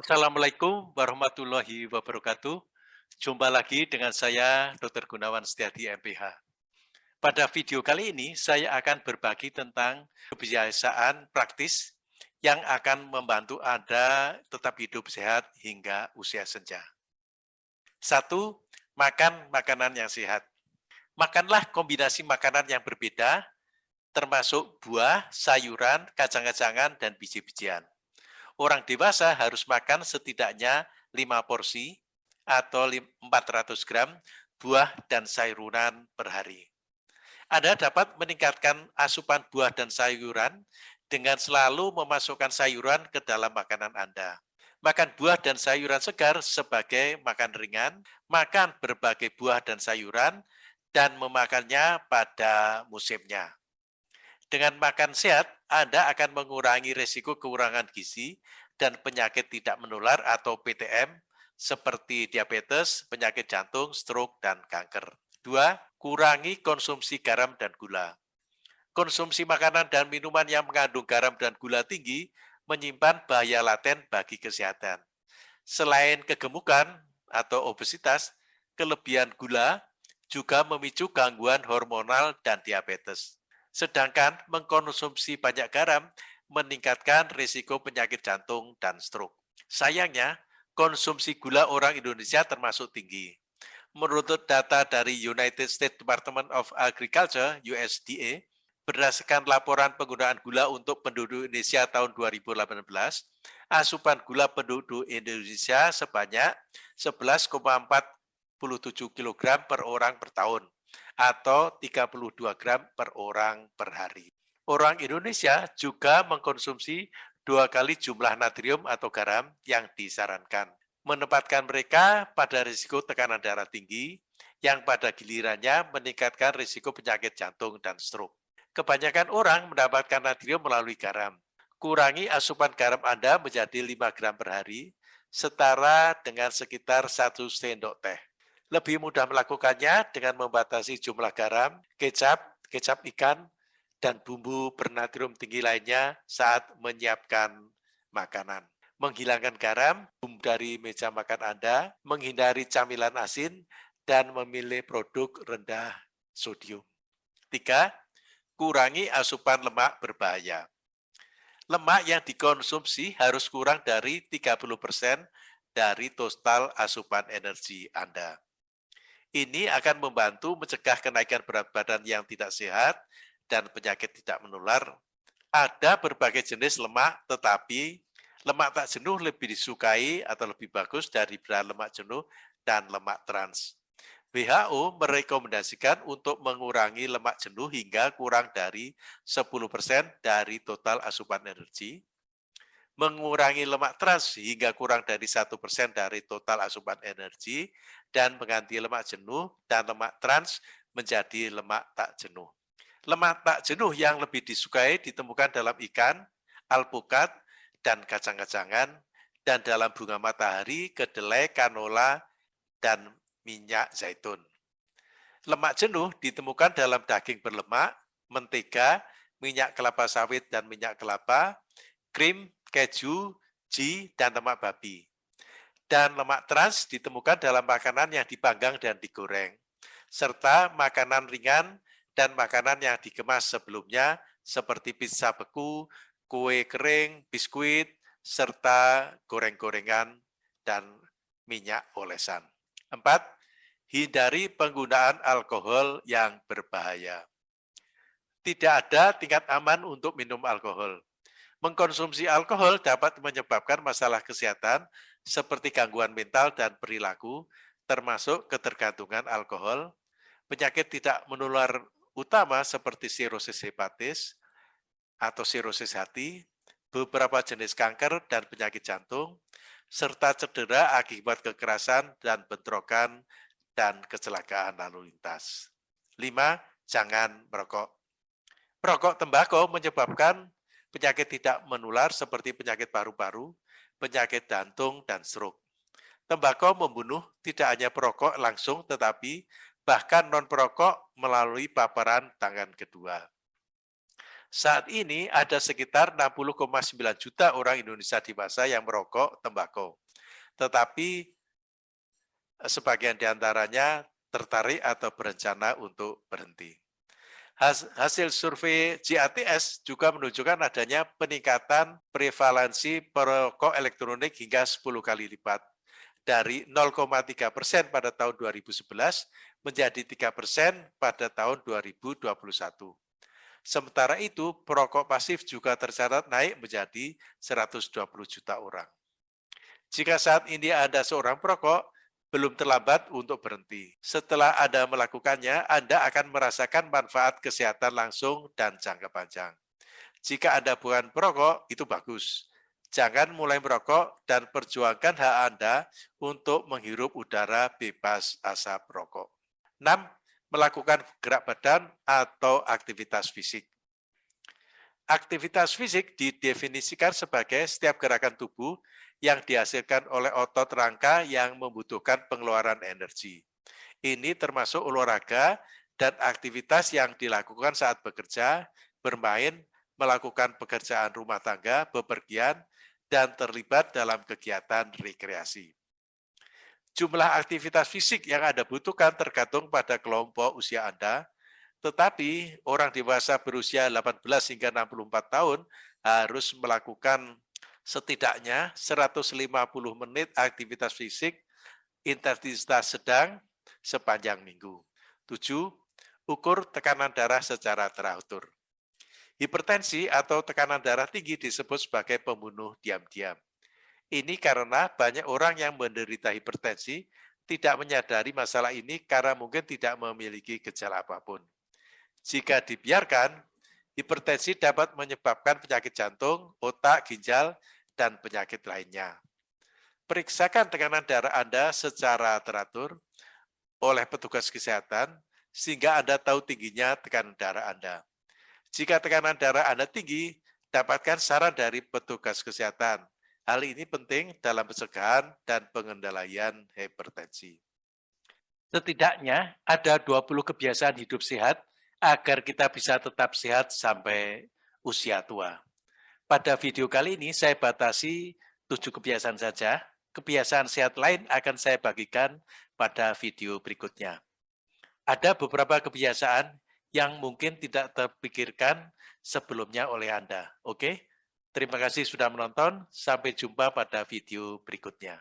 Assalamualaikum warahmatullahi wabarakatuh. Jumpa lagi dengan saya, Dr. Gunawan Setiadi, MPH. Pada video kali ini, saya akan berbagi tentang kebiasaan praktis yang akan membantu Anda tetap hidup sehat hingga usia senja. Satu, makan makanan yang sehat. Makanlah kombinasi makanan yang berbeda, termasuk buah, sayuran, kacang-kacangan, dan biji-bijian. Orang dewasa harus makan setidaknya 5 porsi atau 400 gram buah dan sayuran per hari. Anda dapat meningkatkan asupan buah dan sayuran dengan selalu memasukkan sayuran ke dalam makanan Anda. Makan buah dan sayuran segar sebagai makan ringan, makan berbagai buah dan sayuran, dan memakannya pada musimnya. Dengan makan sehat, Anda akan mengurangi risiko kekurangan gizi dan penyakit tidak menular atau PTM seperti diabetes, penyakit jantung, stroke, dan kanker. Dua, kurangi konsumsi garam dan gula. Konsumsi makanan dan minuman yang mengandung garam dan gula tinggi menyimpan bahaya laten bagi kesehatan. Selain kegemukan atau obesitas, kelebihan gula juga memicu gangguan hormonal dan diabetes. Sedangkan mengkonsumsi banyak garam meningkatkan risiko penyakit jantung dan stroke. Sayangnya, konsumsi gula orang Indonesia termasuk tinggi. Menurut data dari United States Department of Agriculture, USDA, berdasarkan laporan penggunaan gula untuk penduduk Indonesia tahun 2018, asupan gula penduduk Indonesia sebanyak 11,47 kg per orang per tahun atau 32 gram per orang per hari. Orang Indonesia juga mengkonsumsi dua kali jumlah natrium atau garam yang disarankan menempatkan mereka pada risiko tekanan darah tinggi yang pada gilirannya meningkatkan risiko penyakit jantung dan stroke. Kebanyakan orang mendapatkan natrium melalui garam. Kurangi asupan garam Anda menjadi 5 gram per hari, setara dengan sekitar 1 sendok teh. Lebih mudah melakukannya dengan membatasi jumlah garam, kecap, kecap ikan, dan bumbu bernatrium tinggi lainnya saat menyiapkan makanan menghilangkan garam dari meja makan Anda, menghindari camilan asin, dan memilih produk rendah sodium. Tiga, kurangi asupan lemak berbahaya. Lemak yang dikonsumsi harus kurang dari 30% dari total asupan energi Anda. Ini akan membantu mencegah kenaikan berat badan yang tidak sehat dan penyakit tidak menular. Ada berbagai jenis lemak, tetapi lemak tak jenuh lebih disukai atau lebih bagus dari berat lemak jenuh dan lemak trans. WHO merekomendasikan untuk mengurangi lemak jenuh hingga kurang dari 10% dari total asupan energi, mengurangi lemak trans hingga kurang dari 1% dari total asupan energi, dan mengganti lemak jenuh dan lemak trans menjadi lemak tak jenuh. Lemak tak jenuh yang lebih disukai ditemukan dalam ikan, alpukat, dan kacang-kacangan, dan dalam bunga matahari, kedelai, kanola, dan minyak zaitun. Lemak jenuh ditemukan dalam daging berlemak, mentega, minyak kelapa sawit dan minyak kelapa, krim, keju, ji, dan lemak babi. Dan lemak trans ditemukan dalam makanan yang dipanggang dan digoreng, serta makanan ringan dan makanan yang dikemas sebelumnya seperti pizza beku, kue kering, biskuit, serta goreng-gorengan dan minyak olesan. Empat, hindari penggunaan alkohol yang berbahaya. Tidak ada tingkat aman untuk minum alkohol. Mengkonsumsi alkohol dapat menyebabkan masalah kesehatan seperti gangguan mental dan perilaku, termasuk ketergantungan alkohol, penyakit tidak menular utama seperti sirosis hepatis, atau sirosis hati, beberapa jenis kanker dan penyakit jantung, serta cedera akibat kekerasan dan bentrokan dan kecelakaan lalu lintas. Lima, jangan merokok. Merokok tembakau menyebabkan penyakit tidak menular seperti penyakit paru-paru, penyakit jantung, dan stroke. Tembakau membunuh tidak hanya perokok langsung, tetapi bahkan non-perokok melalui paparan tangan kedua. Saat ini ada sekitar 60,9 juta orang Indonesia dewasa yang merokok tembakau. Tetapi eh, sebagian di antaranya tertarik atau berencana untuk berhenti. Hasil survei GATS juga menunjukkan adanya peningkatan prevalensi perokok elektronik hingga 10 kali lipat dari 0,3 persen pada tahun 2011 menjadi 3 persen pada tahun 2021. Sementara itu, perokok pasif juga tercatat naik menjadi 120 juta orang. Jika saat ini Anda seorang perokok, belum terlambat untuk berhenti. Setelah Anda melakukannya, Anda akan merasakan manfaat kesehatan langsung dan jangka panjang. Jika Anda bukan perokok, itu bagus. Jangan mulai merokok dan perjuangkan hak Anda untuk menghirup udara bebas asap rokok. 6 melakukan gerak badan atau aktivitas fisik. Aktivitas fisik didefinisikan sebagai setiap gerakan tubuh yang dihasilkan oleh otot rangka yang membutuhkan pengeluaran energi. Ini termasuk olahraga dan aktivitas yang dilakukan saat bekerja, bermain, melakukan pekerjaan rumah tangga, bepergian, dan terlibat dalam kegiatan rekreasi. Jumlah aktivitas fisik yang Anda butuhkan tergantung pada kelompok usia Anda, tetapi orang dewasa berusia 18 hingga 64 tahun harus melakukan setidaknya 150 menit aktivitas fisik intensitas sedang sepanjang minggu. 7. Ukur tekanan darah secara teratur. Hipertensi atau tekanan darah tinggi disebut sebagai pembunuh diam-diam. Ini karena banyak orang yang menderita hipertensi tidak menyadari masalah ini karena mungkin tidak memiliki gejala apa pun. Jika dibiarkan, hipertensi dapat menyebabkan penyakit jantung, otak, ginjal, dan penyakit lainnya. Periksakan tekanan darah Anda secara teratur oleh petugas kesehatan sehingga Anda tahu tingginya tekanan darah Anda. Jika tekanan darah Anda tinggi, dapatkan saran dari petugas kesehatan Hal ini penting dalam pencegahan dan pengendalian hipertensi. Setidaknya ada 20 kebiasaan hidup sehat agar kita bisa tetap sehat sampai usia tua. Pada video kali ini saya batasi 7 kebiasaan saja. Kebiasaan sehat lain akan saya bagikan pada video berikutnya. Ada beberapa kebiasaan yang mungkin tidak terpikirkan sebelumnya oleh Anda. Oke? Terima kasih sudah menonton. Sampai jumpa pada video berikutnya.